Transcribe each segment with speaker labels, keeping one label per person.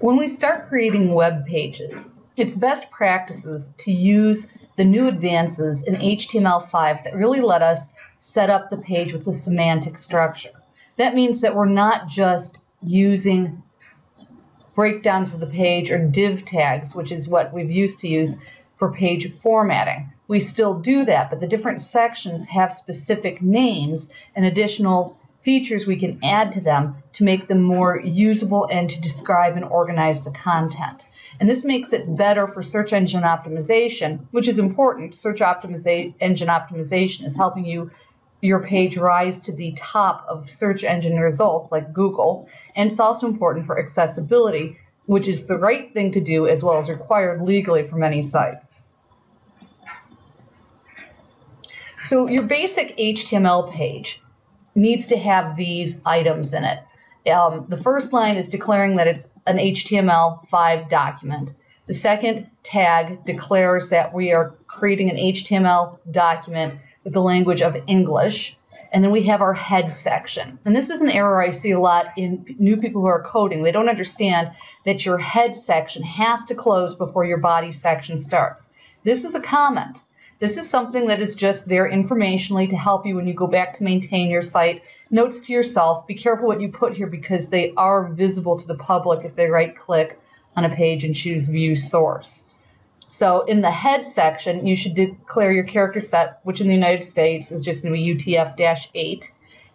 Speaker 1: When we start creating web pages, it's best practices to use the new advances in HTML5 that really let us set up the page with a semantic structure. That means that we're not just using breakdowns of the page or div tags, which is what we've used to use for page formatting. We still do that, but the different sections have specific names and additional features we can add to them to make them more usable and to describe and organize the content. And this makes it better for search engine optimization, which is important. Search optimiza engine optimization is helping you your page rise to the top of search engine results like Google. And it's also important for accessibility, which is the right thing to do as well as required legally for many sites. So your basic HTML page needs to have these items in it. Um, the first line is declaring that it's an HTML5 document. The second tag declares that we are creating an HTML document with the language of English. And then we have our head section. And this is an error I see a lot in new people who are coding. They don't understand that your head section has to close before your body section starts. This is a comment. This is something that is just there informationally to help you when you go back to maintain your site. Notes to yourself, be careful what you put here because they are visible to the public if they right click on a page and choose view source. So in the head section, you should declare your character set, which in the United States is just going to be UTF-8.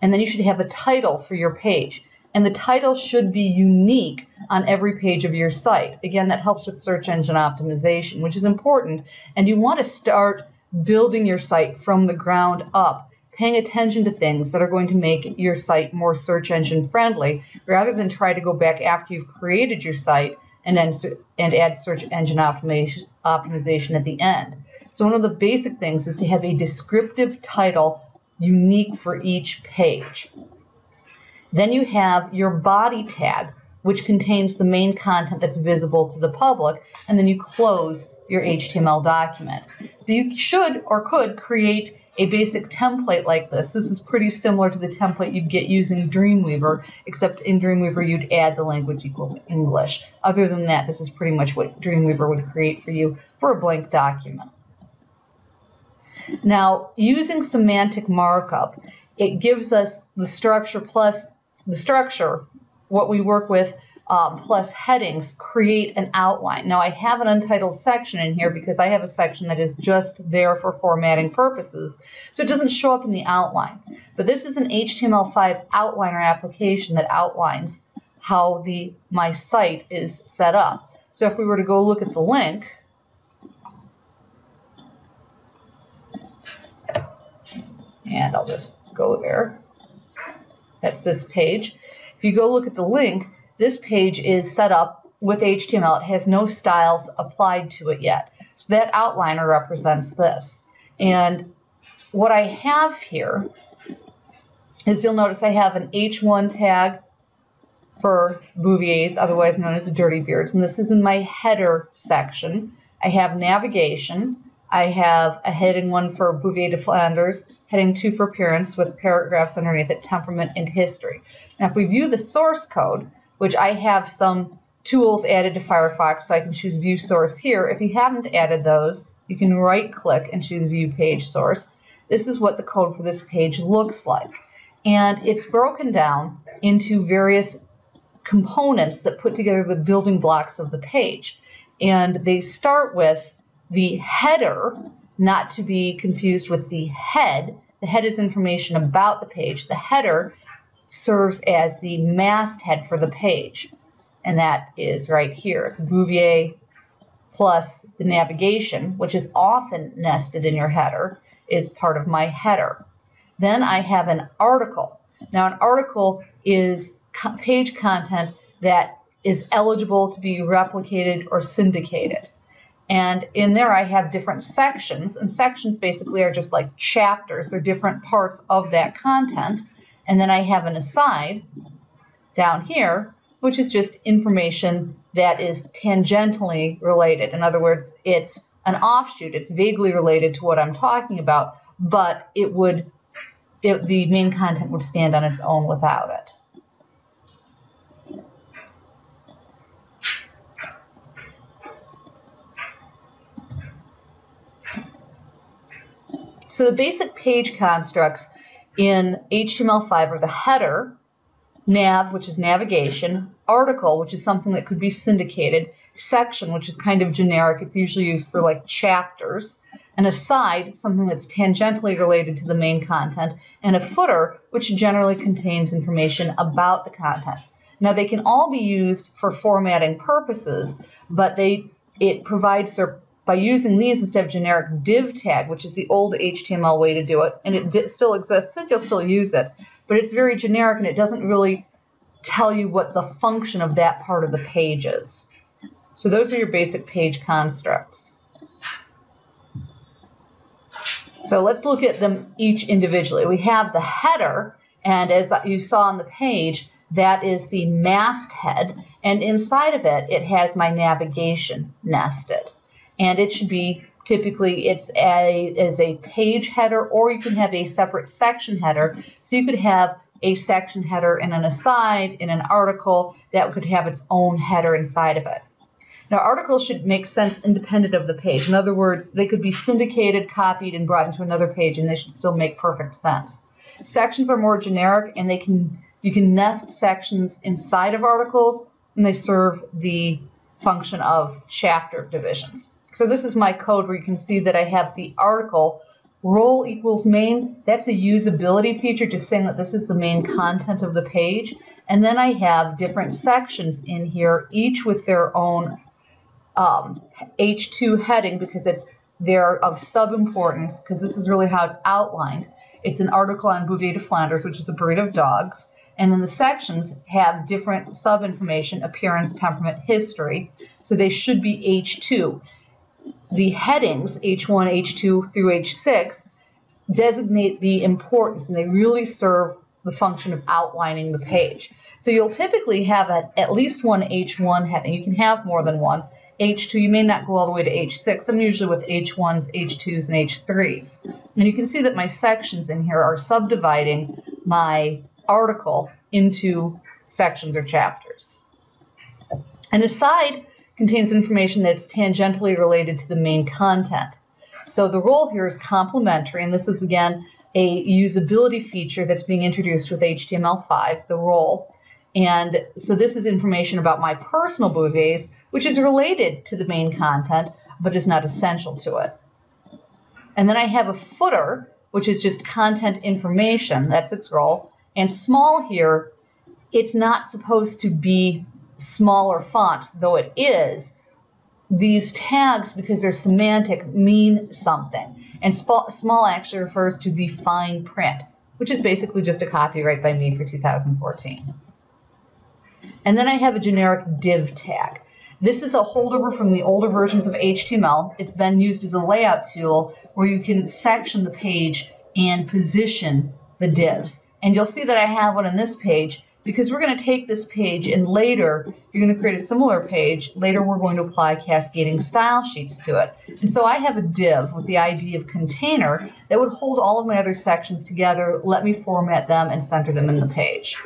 Speaker 1: And then you should have a title for your page. And the title should be unique on every page of your site. Again, that helps with search engine optimization, which is important. And you want to start building your site from the ground up, paying attention to things that are going to make your site more search engine friendly, rather than try to go back after you've created your site and then and add search engine optimization, optimization at the end. So one of the basic things is to have a descriptive title unique for each page. Then you have your body tag, which contains the main content that's visible to the public, and then you close your HTML document. So you should or could create a basic template like this. This is pretty similar to the template you'd get using Dreamweaver, except in Dreamweaver you'd add the language equals English. Other than that, this is pretty much what Dreamweaver would create for you for a blank document. Now, using semantic markup, it gives us the structure plus the structure, what we work with um, plus headings create an outline. Now I have an untitled section in here because I have a section that is just there for formatting purposes. So it doesn't show up in the outline. But this is an HTML5 outliner application that outlines how the my site is set up. So if we were to go look at the link, and I'll just go there. That's this page. If you go look at the link, this page is set up with HTML. It has no styles applied to it yet. So that outliner represents this. And what I have here is you'll notice I have an H1 tag for Bouviers, otherwise known as Dirty Beards. And this is in my header section. I have navigation. I have a heading one for Bouvier de Flanders, heading two for appearance with paragraphs underneath it, temperament and history. Now, if we view the source code, which I have some tools added to Firefox, so I can choose View Source here. If you haven't added those, you can right-click and choose View Page Source. This is what the code for this page looks like. And it's broken down into various components that put together the building blocks of the page. And they start with the header, not to be confused with the head. The head is information about the page. The header serves as the masthead for the page. And that is right here. The Bouvier plus the navigation, which is often nested in your header, is part of my header. Then I have an article. Now, an article is page content that is eligible to be replicated or syndicated. And in there, I have different sections, and sections basically are just like chapters. They're different parts of that content. And then I have an aside down here, which is just information that is tangentially related. In other words, it's an offshoot. It's vaguely related to what I'm talking about, but it would, it, the main content would stand on its own without it. So the basic page constructs in HTML5 are the header, nav, which is navigation, article, which is something that could be syndicated, section, which is kind of generic. It's usually used for like chapters, and aside, something that's tangentially related to the main content, and a footer, which generally contains information about the content. Now they can all be used for formatting purposes, but they it provides their by using these instead of generic div tag, which is the old HTML way to do it, and it still exists and you'll still use it, but it's very generic and it doesn't really tell you what the function of that part of the page is. So those are your basic page constructs. So let's look at them each individually. We have the header, and as you saw on the page, that is the masthead, and inside of it, it has my navigation nested. And it should be typically it's a as a page header, or you can have a separate section header. So you could have a section header in an aside in an article that could have its own header inside of it. Now, articles should make sense independent of the page. In other words, they could be syndicated, copied, and brought into another page, and they should still make perfect sense. Sections are more generic, and they can you can nest sections inside of articles, and they serve the function of chapter divisions. So this is my code where you can see that I have the article role equals main. That's a usability feature, just saying that this is the main content of the page. And then I have different sections in here, each with their own um, H2 heading because it's they're of sub-importance because this is really how it's outlined. It's an article on Bouvier de Flanders, which is a breed of dogs. And then the sections have different sub-information, appearance, temperament, history. So they should be H2. The headings, H1, H2 through H6, designate the importance and they really serve the function of outlining the page. So you'll typically have a, at least one H1 heading. You can have more than one. H2, you may not go all the way to H6. I'm usually with H1s, H2s, and H3s. And you can see that my sections in here are subdividing my article into sections or chapters. And aside contains information that's tangentially related to the main content. So the role here is complementary, and this is again a usability feature that's being introduced with HTML5, the role. And so this is information about my personal bouviers, which is related to the main content, but is not essential to it. And then I have a footer, which is just content information, that's its role. And small here, it's not supposed to be smaller font, though it is. These tags, because they're semantic, mean something. And small actually refers to the fine print, which is basically just a copyright by me for 2014. And then I have a generic div tag. This is a holdover from the older versions of HTML. It's been used as a layout tool where you can section the page and position the divs. And you'll see that I have one on this page because we're going to take this page and later you're going to create a similar page. Later we're going to apply cascading style sheets to it. And so I have a div with the ID of container that would hold all of my other sections together, let me format them, and center them in the page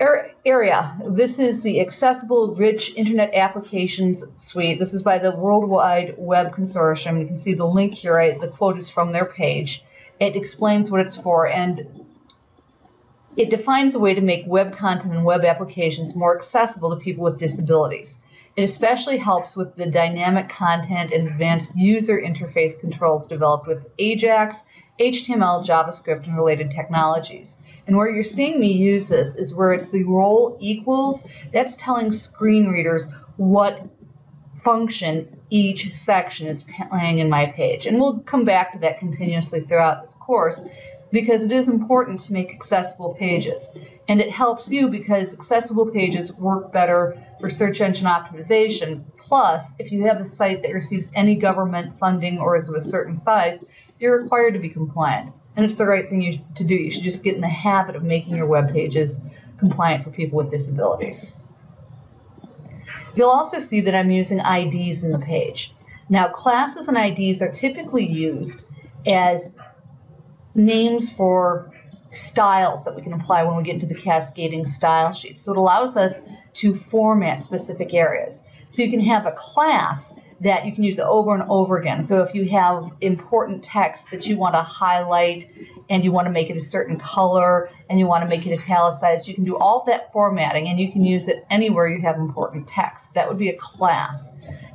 Speaker 1: er, area. This is the Accessible Rich Internet Applications Suite. This is by the World Wide Web Consortium. You can see the link here. Right? The quote is from their page. It explains what it's for, and it defines a way to make web content and web applications more accessible to people with disabilities. It especially helps with the dynamic content and advanced user interface controls developed with AJAX, HTML, JavaScript, and related technologies. And where you're seeing me use this is where it's the role equals. That's telling screen readers what function each section is playing in my page. And we'll come back to that continuously throughout this course because it is important to make accessible pages. And it helps you because accessible pages work better for search engine optimization. Plus, if you have a site that receives any government funding or is of a certain size, you're required to be compliant and it's the right thing you, to do. You should just get in the habit of making your web pages compliant for people with disabilities. You'll also see that I'm using IDs in the page. Now, classes and IDs are typically used as names for styles that we can apply when we get into the cascading style sheet. So it allows us to format specific areas. So you can have a class that you can use over and over again. So if you have important text that you want to highlight and you want to make it a certain color and you want to make it italicized, you can do all that formatting and you can use it anywhere you have important text. That would be a class.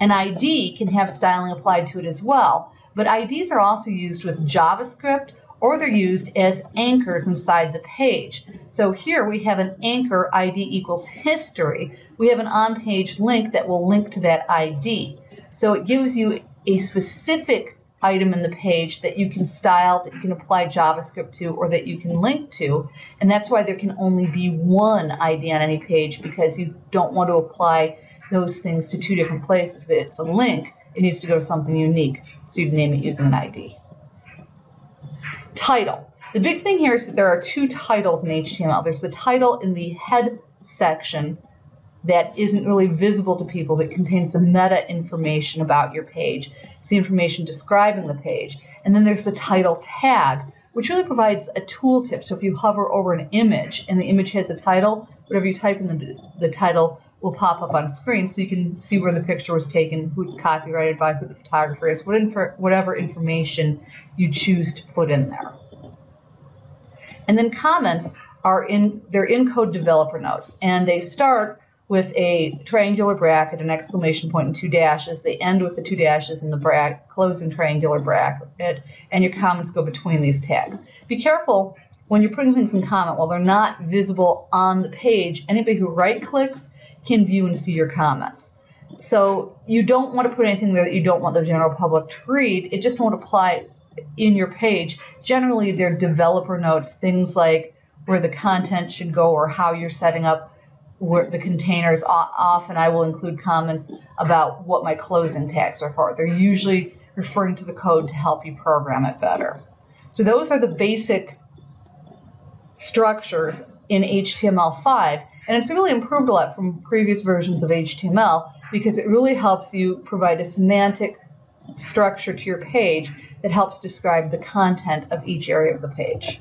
Speaker 1: An ID can have styling applied to it as well, but IDs are also used with JavaScript or they're used as anchors inside the page. So here we have an anchor ID equals history. We have an on-page link that will link to that ID. So it gives you a specific item in the page that you can style, that you can apply JavaScript to, or that you can link to. And that's why there can only be one ID on any page because you don't want to apply those things to two different places. If it's a link, it needs to go to something unique. So you'd name it using an ID. Title. The big thing here is that there are two titles in HTML. There's the title in the head section that isn't really visible to people that contains the meta information about your page. It's the information describing the page. And then there's the title tag, which really provides a tooltip. So if you hover over an image and the image has a title, whatever you type in the, the title will pop up on screen so you can see where the picture was taken, who it's copyrighted by, who the photographer is, what whatever information you choose to put in there. And then comments are in, they're in code developer notes, and they start with a triangular bracket, an exclamation point, and two dashes. They end with the two dashes and the bracket, closing triangular bracket, and your comments go between these tags. Be careful when you're putting things in comment, while they're not visible on the page, anybody who right clicks can view and see your comments. So you don't want to put anything there that you don't want the general public to read. It just won't apply in your page. Generally, they're developer notes, things like where the content should go or how you're setting up where the containers. Often I will include comments about what my closing tags are for. They're usually referring to the code to help you program it better. So those are the basic structures in HTML5. And it's really improved a lot from previous versions of HTML because it really helps you provide a semantic structure to your page that helps describe the content of each area of the page.